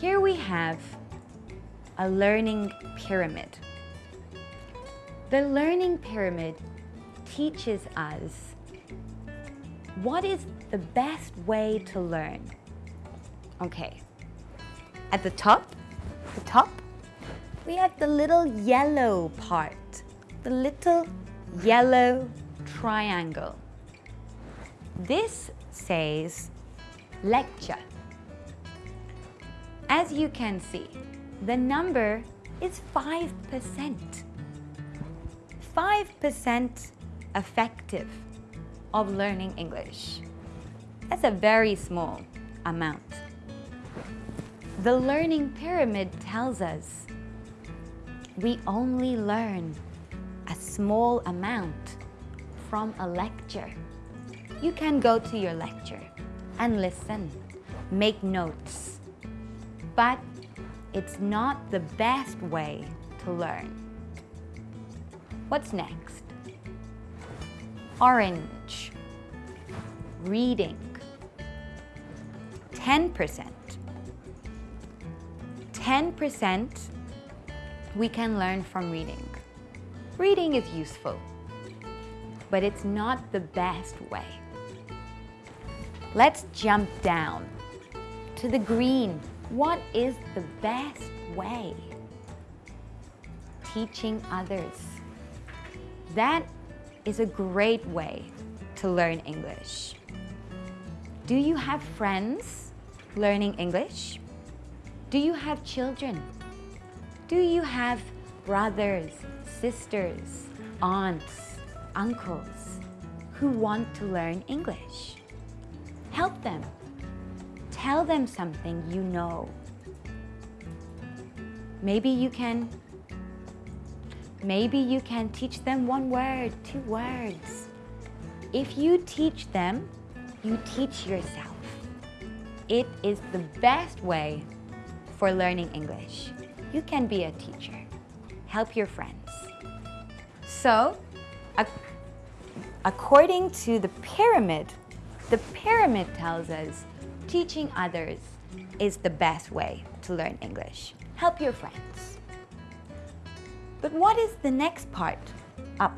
Here we have a learning pyramid. The learning pyramid teaches us what is the best way to learn. Okay, at the top, the top, we have the little yellow part, the little yellow triangle. This says lecture. As you can see, the number is 5%. 5% effective of learning English. That's a very small amount. The learning pyramid tells us we only learn a small amount from a lecture. You can go to your lecture and listen, make notes, but it's not the best way to learn. What's next? Orange. Reading. 10%. 10% we can learn from reading. Reading is useful, but it's not the best way. Let's jump down to the green. What is the best way? Teaching others. That is a great way to learn English. Do you have friends learning English? Do you have children? Do you have brothers, sisters, aunts, uncles who want to learn English? Help them. Tell them something you know. Maybe you can Maybe you can teach them one word, two words. If you teach them, you teach yourself. It is the best way for learning English. You can be a teacher. Help your friends. So, according to the pyramid, the pyramid tells us teaching others is the best way to learn English. Help your friends. But what is the next part? Up.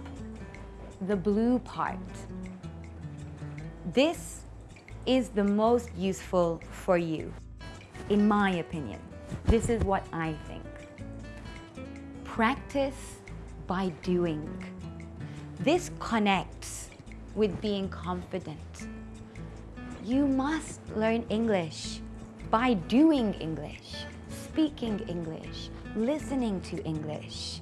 The blue part. This is the most useful for you, in my opinion. This is what I think. Practice by doing. This connects with being confident. You must learn English by doing English, speaking English, listening to English,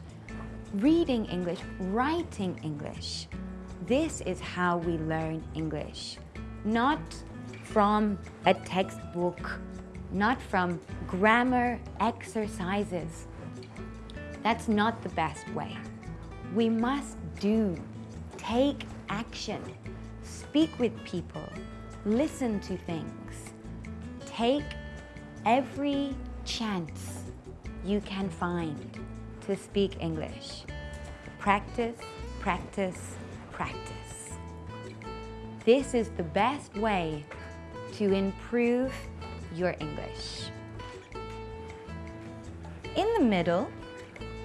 reading English, writing English. This is how we learn English, not from a textbook not from grammar exercises. That's not the best way. We must do, take action, speak with people, listen to things. Take every chance you can find to speak English. Practice, practice, practice. This is the best way to improve your English. In the middle,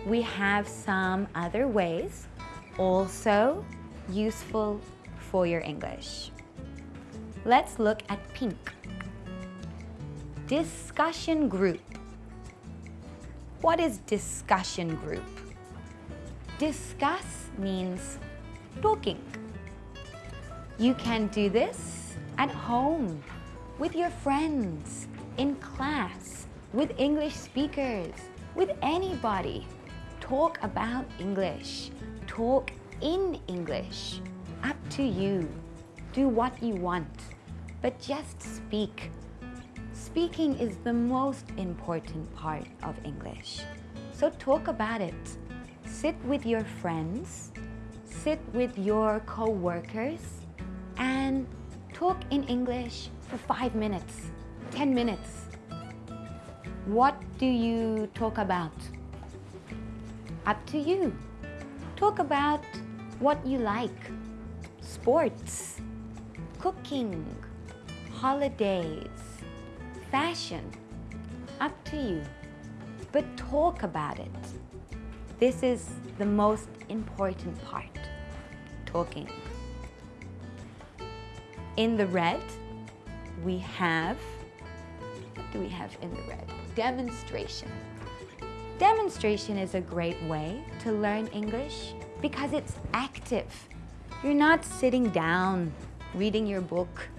we have some other ways also useful for your English. Let's look at pink. Discussion group. What is discussion group? Discuss means talking. You can do this at home with your friends, in class, with English speakers, with anybody. Talk about English. Talk in English. Up to you. Do what you want, but just speak. Speaking is the most important part of English. So talk about it. Sit with your friends, sit with your co-workers, and talk in English for five minutes, 10 minutes. What do you talk about? Up to you. Talk about what you like. Sports, cooking, holidays, fashion. up to you. But talk about it. This is the most important part, talking. In the red, we have, what do we have in the red? Demonstration. Demonstration is a great way to learn English because it's active. You're not sitting down reading your book.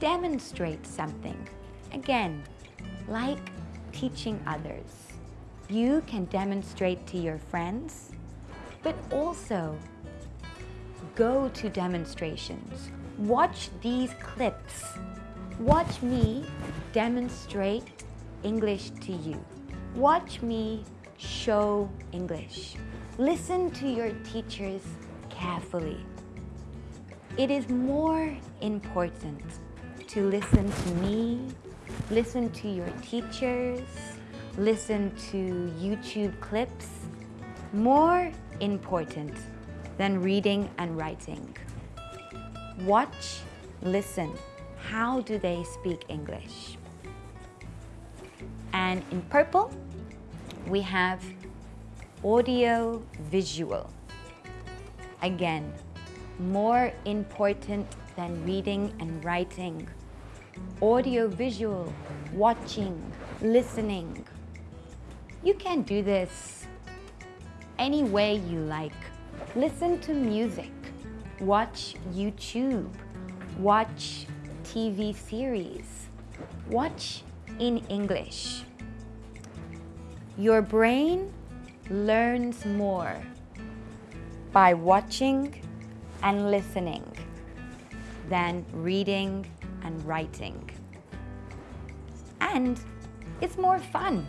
Demonstrate something. Again, like teaching others. You can demonstrate to your friends, but also go to demonstrations. Watch these clips. Watch me demonstrate English to you. Watch me show English. Listen to your teachers carefully. It is more important to listen to me, listen to your teachers, listen to YouTube clips, more important than reading and writing. Watch, listen. How do they speak English? And in purple, we have audio visual. Again, more important than reading and writing. Audio visual, watching, listening. You can do this any way you like. Listen to music, watch YouTube, watch TV series, watch in English. Your brain learns more by watching and listening than reading and writing. And it's more fun.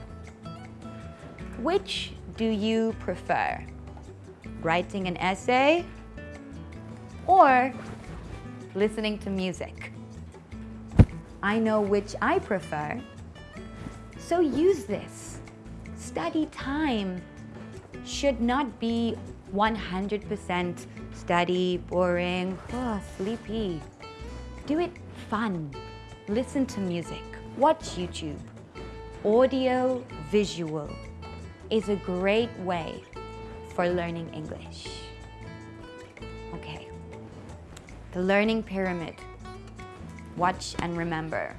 Which do you prefer? Writing an essay or listening to music? I know which I prefer, so use this. Study time should not be 100% study, boring, oh, sleepy. Do it fun. Listen to music. Watch YouTube. Audio visual is a great way for learning English. Okay. The learning pyramid. Watch and remember.